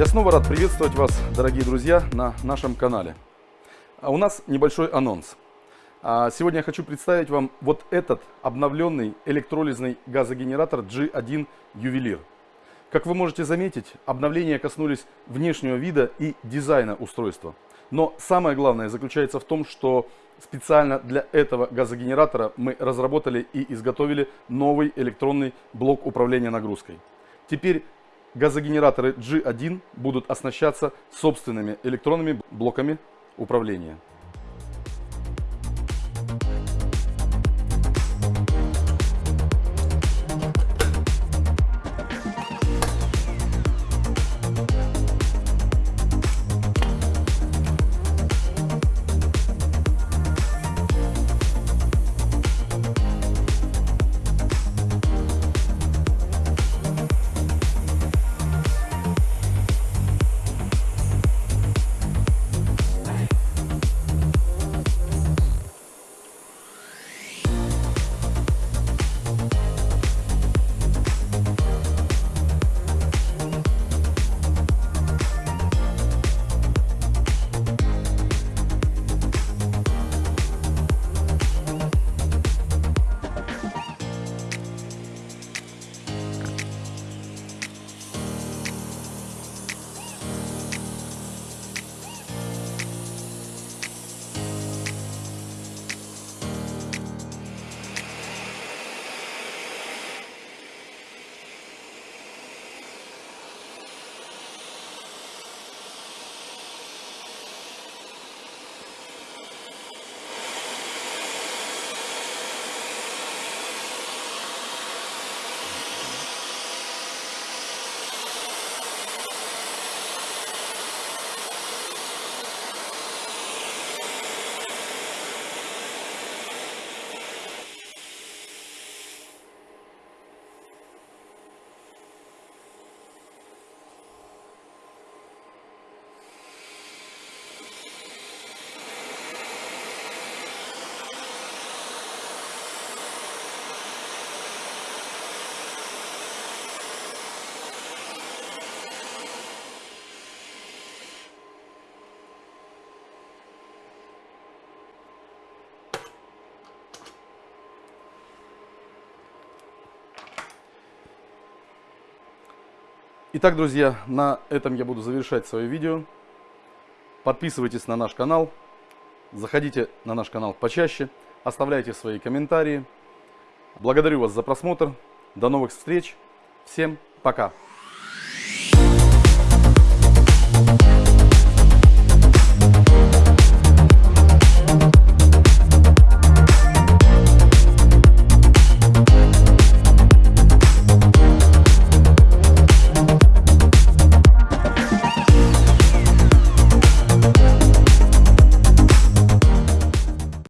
Я снова рад приветствовать вас, дорогие друзья, на нашем канале. А у нас небольшой анонс. А сегодня я хочу представить вам вот этот обновленный электролизный газогенератор G1 Ювелир. Как вы можете заметить, обновления коснулись внешнего вида и дизайна устройства. Но самое главное заключается в том, что специально для этого газогенератора мы разработали и изготовили новый электронный блок управления нагрузкой. Теперь газогенераторы G1 будут оснащаться собственными электронными блоками управления. Итак, друзья, на этом я буду завершать свое видео. Подписывайтесь на наш канал, заходите на наш канал почаще, оставляйте свои комментарии. Благодарю вас за просмотр. До новых встреч. Всем пока.